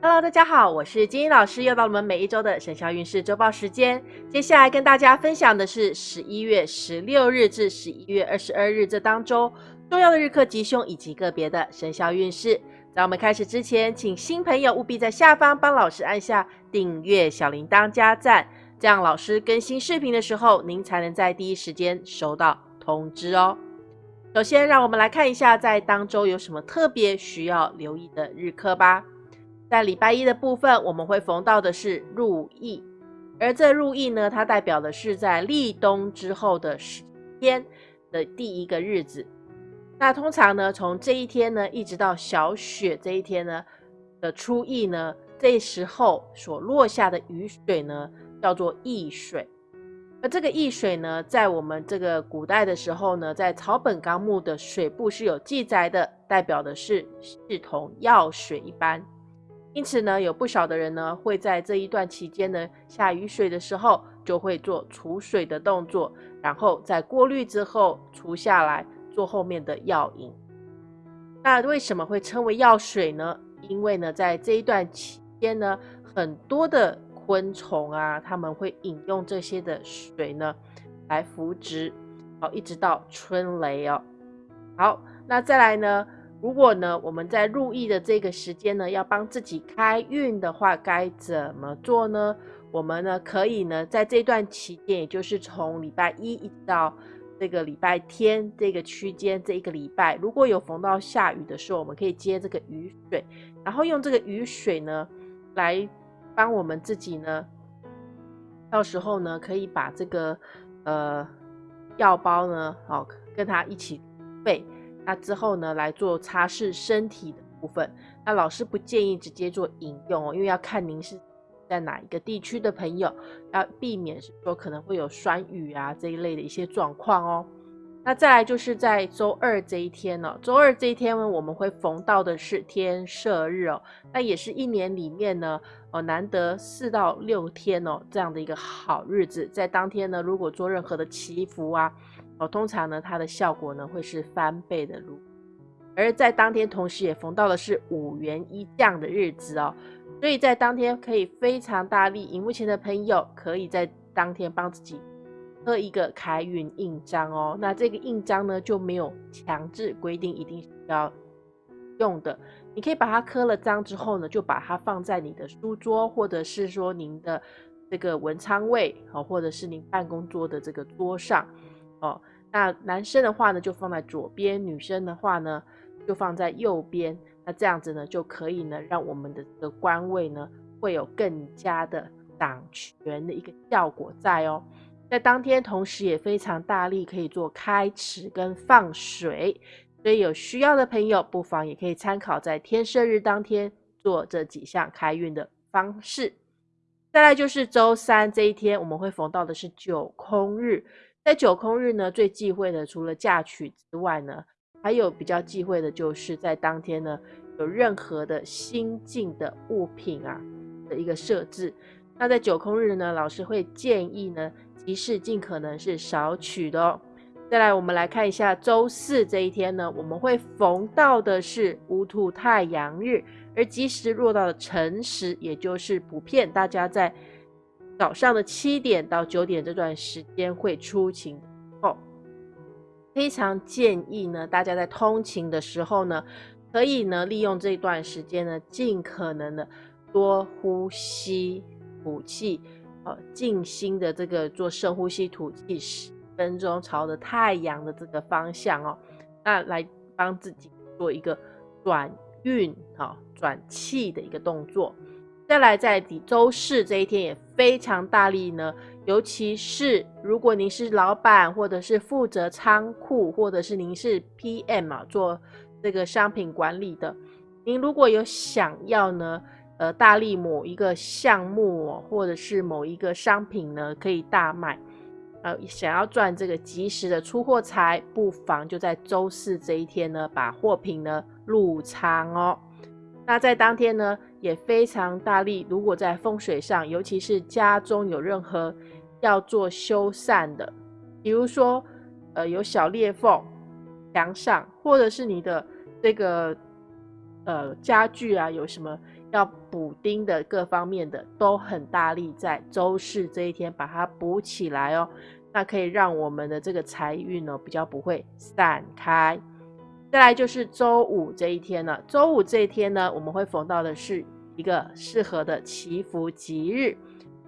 Hello，大家好，我是金英老师，又到了我们每一周的生肖运势周报时间。接下来跟大家分享的是十一月十六日至十一月二十二日这当中重要的日课吉凶以及个别的生肖运势。在我们开始之前，请新朋友务必在下方帮老师按下订阅、小铃铛、加赞，这样老师更新视频的时候，您才能在第一时间收到通知哦。首先，让我们来看一下在当周有什么特别需要留意的日课吧。在礼拜一的部分，我们会逢到的是入意，而这入意呢，它代表的是在立冬之后的十天的第一个日子。那通常呢，从这一天呢，一直到小雪这一天呢的初意呢，这时候所落下的雨水呢，叫做易水。而这个易水呢，在我们这个古代的时候呢，在草本纲目的水部是有记载的，代表的是视同药水一般。因此呢，有不少的人呢，会在这一段期间呢，下雨水的时候，就会做储水的动作，然后在过滤之后除下来，做后面的药引。那为什么会称为药水呢？因为呢，在这一段期间呢，很多的昆虫啊，他们会饮用这些的水呢，来扶植，好，一直到春雷哦。好，那再来呢？如果呢，我们在入意的这个时间呢，要帮自己开运的话，该怎么做呢？我们呢，可以呢，在这段期间，也就是从礼拜一一直到这个礼拜天这个区间，这一个礼拜，如果有逢到下雨的时候，我们可以接这个雨水，然后用这个雨水呢，来帮我们自己呢，到时候呢，可以把这个呃药包呢，好跟它一起备。那之后呢，来做擦拭身体的部分。那老师不建议直接做饮用哦，因为要看您是在哪一个地区的朋友，要避免是说可能会有酸雨啊这一类的一些状况哦。那再来就是在周二这一天呢，周二这一天呢，我们会逢到的是天赦日哦，那也是一年里面呢，哦难得四到六天哦这样的一个好日子，在当天呢，如果做任何的祈福啊。哦，通常呢，它的效果呢会是翻倍的如，而在当天同时也逢到的是五元一降的日子哦，所以在当天可以非常大力。荧幕前的朋友可以在当天帮自己刻一个开运印章哦。那这个印章呢就没有强制规定一定要用的，你可以把它刻了章之后呢，就把它放在你的书桌，或者是说您的这个文昌位哦，或者是您办公桌的这个桌上。哦，那男生的话呢，就放在左边；女生的话呢，就放在右边。那这样子呢，就可以呢，让我们的这个官位呢，会有更加的掌权的一个效果在哦。在当天，同时也非常大力可以做开池跟放水，所以有需要的朋友，不妨也可以参考在天赦日当天做这几项开运的方式。再来就是周三这一天，我们会逢到的是九空日。在九空日呢，最忌讳的除了嫁娶之外呢，还有比较忌讳的就是在当天呢，有任何的新进的物品啊的一个设置。那在九空日呢，老师会建议呢，吉事尽可能是少取的哦。再来，我们来看一下周四这一天呢，我们会逢到的是乌兔太阳日，而吉时落到了辰时，也就是普遍大家在。早上的七点到九点这段时间会出勤哦，非常建议呢，大家在通勤的时候呢，可以呢利用这段时间呢，尽可能的多呼吸吐气，呃，静心的这个做深呼吸吐气十分钟，朝着太阳的这个方向哦，那来帮自己做一个转运啊转气的一个动作。再来，在底周四这一天也非常大力呢，尤其是如果您是老板，或者是负责仓库，或者是您是 PM 啊，做这个商品管理的，您如果有想要呢，呃，大力某一个项目哦，或者是某一个商品呢，可以大卖，呃，想要赚这个及时的出货财，不妨就在周四这一天呢，把货品呢入仓哦。那在当天呢？也非常大力。如果在风水上，尤其是家中有任何要做修缮的，比如说，呃，有小裂缝墙上，或者是你的这个呃家具啊，有什么要补丁的各方面的，都很大力在周四这一天把它补起来哦。那可以让我们的这个财运呢比较不会散开。再来就是周五这一天了，周五这一天呢，我们会逢到的是一个适合的祈福吉日。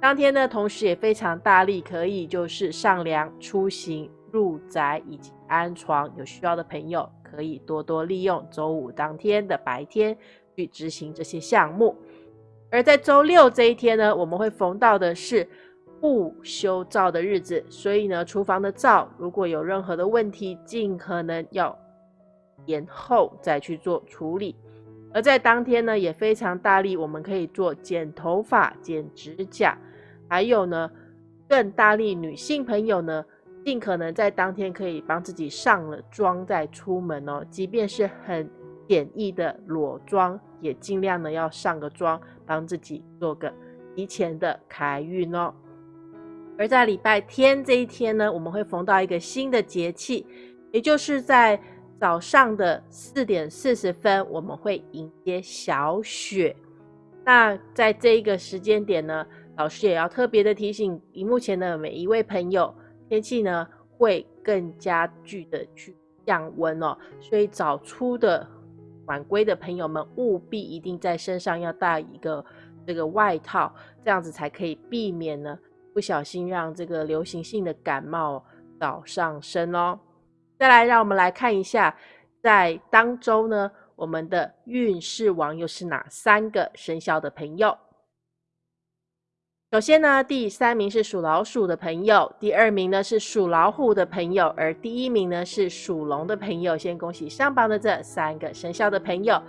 当天呢，同时也非常大力，可以就是上梁、出行、入宅以及安床。有需要的朋友可以多多利用周五当天的白天去执行这些项目。而在周六这一天呢，我们会逢到的是不修灶的日子，所以呢，厨房的灶如果有任何的问题，尽可能要。延后再去做处理，而在当天呢，也非常大力，我们可以做剪头发、剪指甲，还有呢，更大力女性朋友呢，尽可能在当天可以帮自己上了妆再出门哦，即便是很简易的裸妆，也尽量呢要上个妆，帮自己做个提前的开运哦。而在礼拜天这一天呢，我们会逢到一个新的节气，也就是在。早上的四点四十分，我们会迎接小雪。那在这一个时间点呢，老师也要特别的提醒荧幕前的每一位朋友，天气呢会更加剧的去降温哦。所以早出的晚归的朋友们，务必一定在身上要带一个这个外套，这样子才可以避免呢不小心让这个流行性的感冒早上升哦。再来，让我们来看一下，在当周呢，我们的运势王又是哪三个生肖的朋友？首先呢，第三名是属老鼠的朋友，第二名呢是属老虎的朋友，而第一名呢是属龙的朋友。先恭喜上榜的这三个生肖的朋友。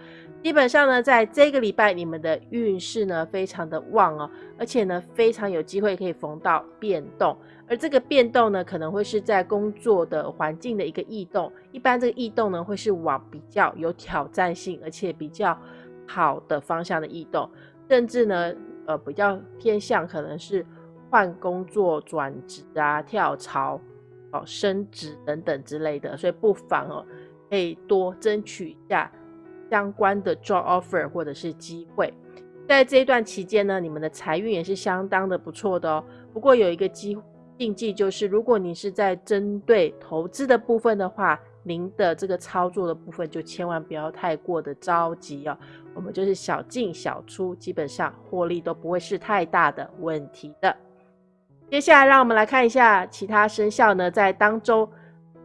基本上呢，在这个礼拜，你们的运势呢非常的旺哦，而且呢非常有机会可以逢到变动，而这个变动呢可能会是在工作的环境的一个异动，一般这个异动呢会是往比较有挑战性，而且比较好的方向的异动，甚至呢呃比较偏向可能是换工作、转职啊、跳槽、哦升职等等之类的，所以不妨哦可以多争取一下。相关的 job offer 或者是机会，在这一段期间呢，你们的财运也是相当的不错的哦。不过有一个机禁忌就是，如果你是在针对投资的部分的话，您的这个操作的部分就千万不要太过的着急哦。我们就是小进小出，基本上获利都不会是太大的问题的。接下来让我们来看一下其他生肖呢，在当中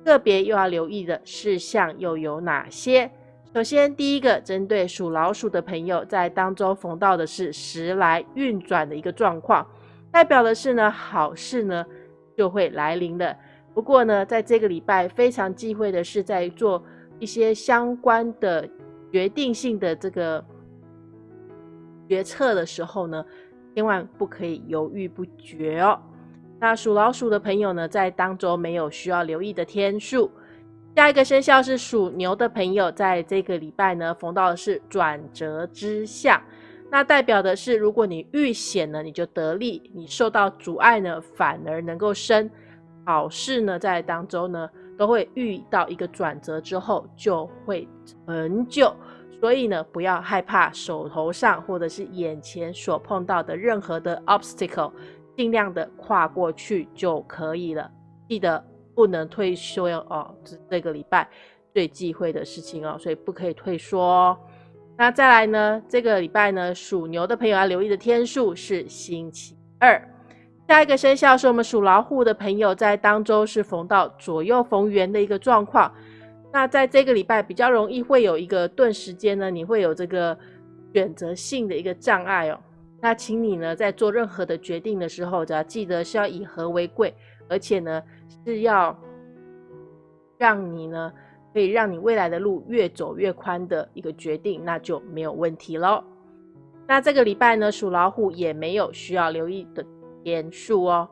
个别又要留意的事项又有哪些。首先，第一个针对属老鼠的朋友，在当中逢到的是时来运转的一个状况，代表的是呢好事呢就会来临了。不过呢，在这个礼拜非常忌讳的是，在做一些相关的决定性的这个决策的时候呢，千万不可以犹豫不决哦。那属老鼠的朋友呢，在当中没有需要留意的天数。下一个生肖是属牛的朋友，在这个礼拜呢，逢到的是转折之象，那代表的是，如果你遇险呢，你就得利；你受到阻碍呢，反而能够生。好事呢，在当中呢，都会遇到一个转折之后，就会成就。所以呢，不要害怕手头上或者是眼前所碰到的任何的 obstacle，尽量的跨过去就可以了。记得。不能退缩哦，这这个礼拜最忌讳的事情哦，所以不可以退缩。那再来呢，这个礼拜呢，属牛的朋友要留意的天数是星期二。下一个生肖是我们属老虎的朋友，在当周是逢到左右逢源的一个状况。那在这个礼拜比较容易会有一个顿时间呢，你会有这个选择性的一个障碍哦。那请你呢，在做任何的决定的时候，只要记得是要以和为贵，而且呢。是要让你呢，可以让你未来的路越走越宽的一个决定，那就没有问题喽。那这个礼拜呢，属老虎也没有需要留意的点数哦。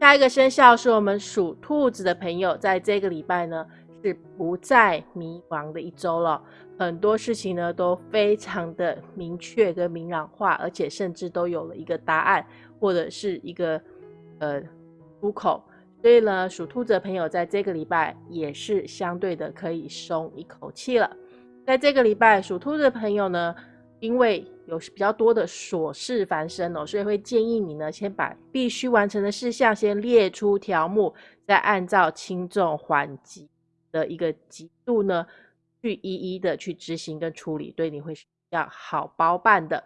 下一个生肖是我们属兔子的朋友，在这个礼拜呢是不再迷茫的一周了，很多事情呢都非常的明确跟明朗化，而且甚至都有了一个答案或者是一个呃出口。所以呢，属兔子的朋友在这个礼拜也是相对的可以松一口气了。在这个礼拜属兔的朋友呢，因为有比较多的琐事繁生哦，所以会建议你呢，先把必须完成的事项先列出条目，再按照轻重缓急的一个级度呢，去一一的去执行跟处理，对你会比较好包办的。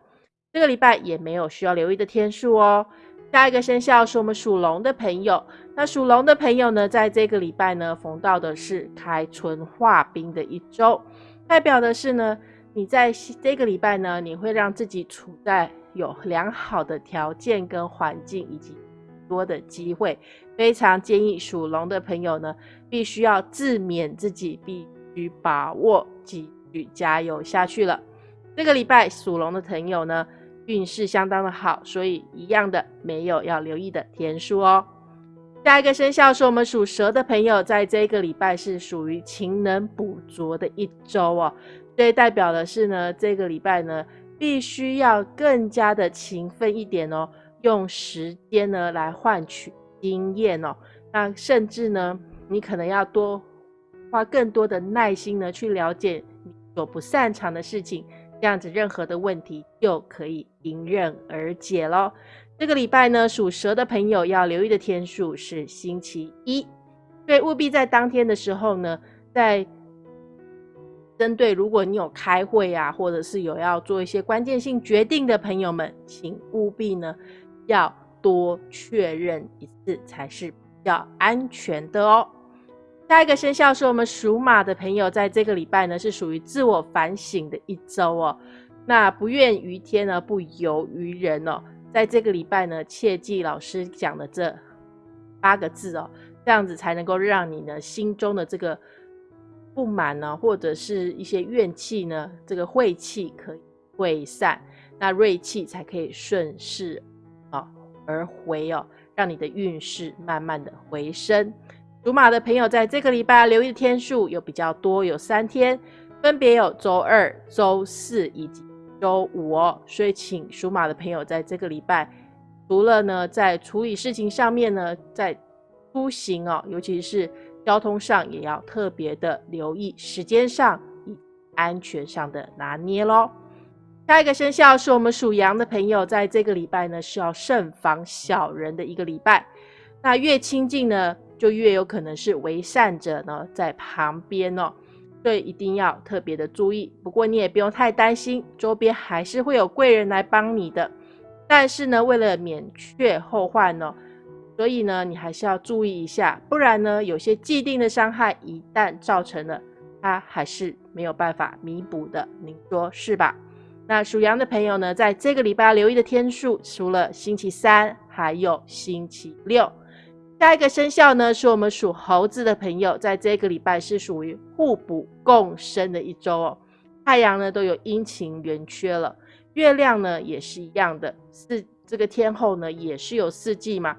这个礼拜也没有需要留意的天数哦。下一个生肖是我们属龙的朋友，那属龙的朋友呢，在这个礼拜呢，逢到的是开春化冰的一周，代表的是呢，你在这个礼拜呢，你会让自己处在有良好的条件跟环境，以及多的机会，非常建议属龙的朋友呢，必须要自勉自己，必须把握，继续加油下去了。这个礼拜属龙的朋友呢。运势相当的好，所以一样的没有要留意的天数哦。下一个生肖是我们属蛇的朋友，在这个礼拜是属于勤能补拙的一周哦，所以代表的是呢，这个礼拜呢必须要更加的勤奋一点哦，用时间呢来换取经验哦。那甚至呢，你可能要多花更多的耐心呢，去了解你所不擅长的事情。这样子，任何的问题就可以迎刃而解喽。这个礼拜呢，属蛇的朋友要留意的天数是星期一，所以务必在当天的时候呢，在针对如果你有开会啊，或者是有要做一些关键性决定的朋友们，请务必呢要多确认一次才是比较安全的哦。下一个生肖是我们属马的朋友，在这个礼拜呢是属于自我反省的一周哦。那不怨于天呢，不尤于人哦。在这个礼拜呢，切记老师讲的这八个字哦，这样子才能够让你呢心中的这个不满呢，或者是一些怨气呢，这个晦气可以退散，那锐气才可以顺势啊而回哦，让你的运势慢慢的回升。属马的朋友，在这个礼拜留意的天数有比较多，有三天，分别有周二、周四以及周五哦。所以，请属马的朋友在这个礼拜，除了呢在处理事情上面呢，在出行哦，尤其是交通上，也要特别的留意时间上以安全上的拿捏喽。下一个生肖是我们属羊的朋友，在这个礼拜呢是要慎防小人的一个礼拜。那越亲近呢？就越有可能是为善者呢在旁边哦，所以一定要特别的注意。不过你也不用太担心，周边还是会有贵人来帮你的。但是呢，为了免却后患呢，所以呢，你还是要注意一下，不然呢，有些既定的伤害一旦造成了，它还是没有办法弥补的。您说是吧？那属羊的朋友呢，在这个礼拜留意的天数，除了星期三，还有星期六。下一个生肖呢，是我们属猴子的朋友，在这个礼拜是属于互补共生的一周哦。太阳呢都有阴晴圆缺了，月亮呢也是一样的，四这个天后呢也是有四季嘛，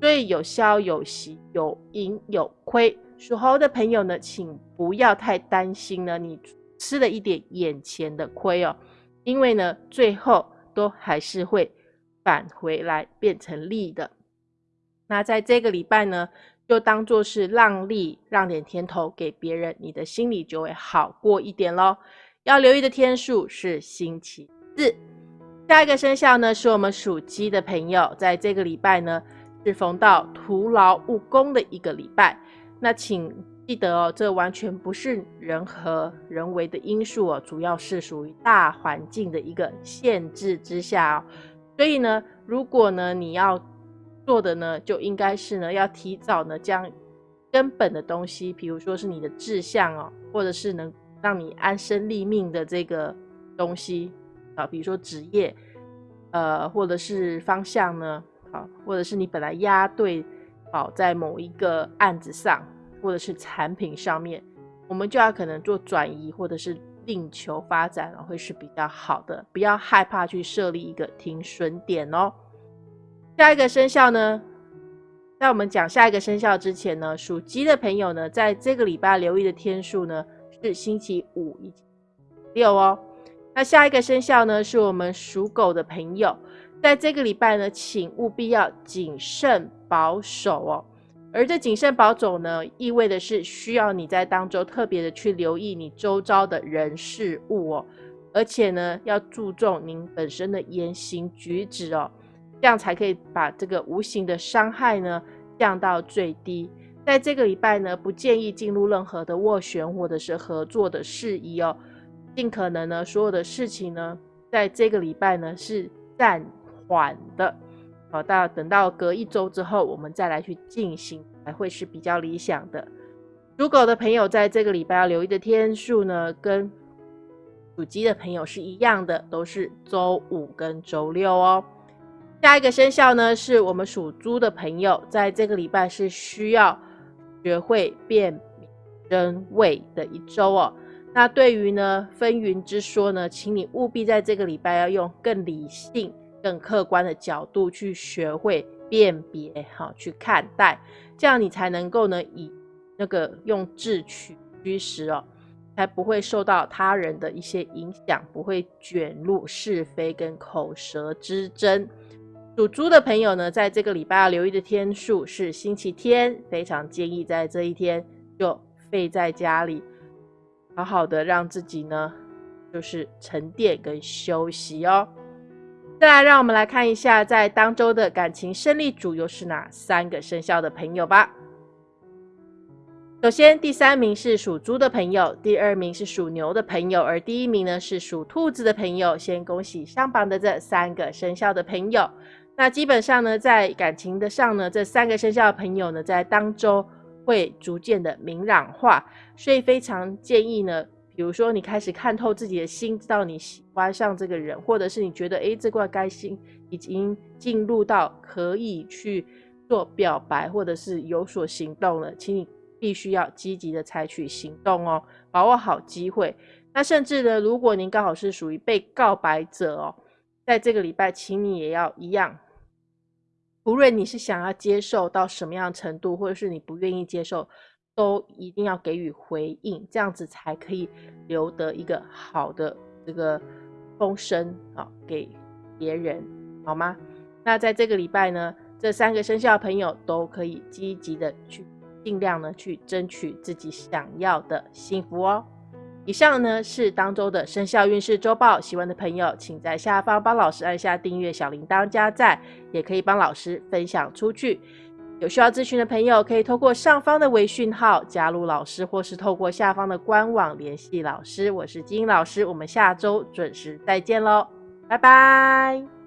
所以有消有息，有盈有亏。属猴的朋友呢，请不要太担心呢，你吃了一点眼前的亏哦，因为呢最后都还是会返回来变成利的。那在这个礼拜呢，就当做是让利，让点甜头给别人，你的心里就会好过一点喽。要留意的天数是星期四。下一个生肖呢，是我们属鸡的朋友，在这个礼拜呢，是逢到徒劳无功的一个礼拜。那请记得哦，这完全不是人和人为的因素哦，主要是属于大环境的一个限制之下哦。所以呢，如果呢你要做的呢，就应该是呢，要提早呢将根本的东西，比如说是你的志向哦，或者是能让你安身立命的这个东西啊，比如说职业，呃，或者是方向呢，好，或者是你本来押对保在某一个案子上，或者是产品上面，我们就要可能做转移，或者是另求发展，会是比较好的，不要害怕去设立一个停损点哦。下一个生肖呢，在我们讲下一个生肖之前呢，属鸡的朋友呢，在这个礼拜留意的天数呢是星期五以及六哦。那下一个生肖呢，是我们属狗的朋友，在这个礼拜呢，请务必要谨慎保守哦。而这谨慎保守呢，意味的是需要你在当中特别的去留意你周遭的人事物哦，而且呢，要注重您本身的言行举止哦，这样才可以把这个无形的伤害呢降到最低。在这个礼拜呢，不建议进入任何的斡旋或者是合作的事宜哦，尽可能呢，所有的事情呢，在这个礼拜呢是暂缓的。好，到等到隔一周之后，我们再来去进行，才会是比较理想的。属狗的朋友在这个礼拜要留意的天数呢，跟属鸡的朋友是一样的，都是周五跟周六哦。下一个生肖呢，是我们属猪的朋友，在这个礼拜是需要学会辨明真伪的一周哦。那对于呢纷纭之说呢，请你务必在这个礼拜要用更理性。更客观的角度去学会辨别，好去看待，这样你才能够呢以那个用智取虚实哦，才不会受到他人的一些影响，不会卷入是非跟口舌之争。属猪的朋友呢，在这个礼拜要留意的天数是星期天，非常建议在这一天就废在家里，好好的让自己呢就是沉淀跟休息哦。再来，让我们来看一下，在当周的感情胜利组又是哪三个生肖的朋友吧。首先，第三名是属猪的朋友，第二名是属牛的朋友，而第一名呢是属兔子的朋友。先恭喜上榜的这三个生肖的朋友。那基本上呢，在感情的上呢，这三个生肖的朋友呢，在当周会逐渐的明朗化，所以非常建议呢。比如说，你开始看透自己的心，知道你喜欢上这个人，或者是你觉得，哎，这块该心已经进入到可以去做表白，或者是有所行动了，请你必须要积极的采取行动哦，把握好机会。那甚至呢，如果您刚好是属于被告白者哦，在这个礼拜，请你也要一样，无论你是想要接受到什么样程度，或者是你不愿意接受。都一定要给予回应，这样子才可以留得一个好的这个风声啊，给别人好吗？那在这个礼拜呢，这三个生肖朋友都可以积极的去尽量呢去争取自己想要的幸福哦。以上呢是当周的生肖运势周报，喜欢的朋友请在下方帮老师按下订阅、小铃铛加赞，也可以帮老师分享出去。有需要咨询的朋友，可以透过上方的微讯号加入老师，或是透过下方的官网联系老师。我是金英老师，我们下周准时再见喽，拜拜。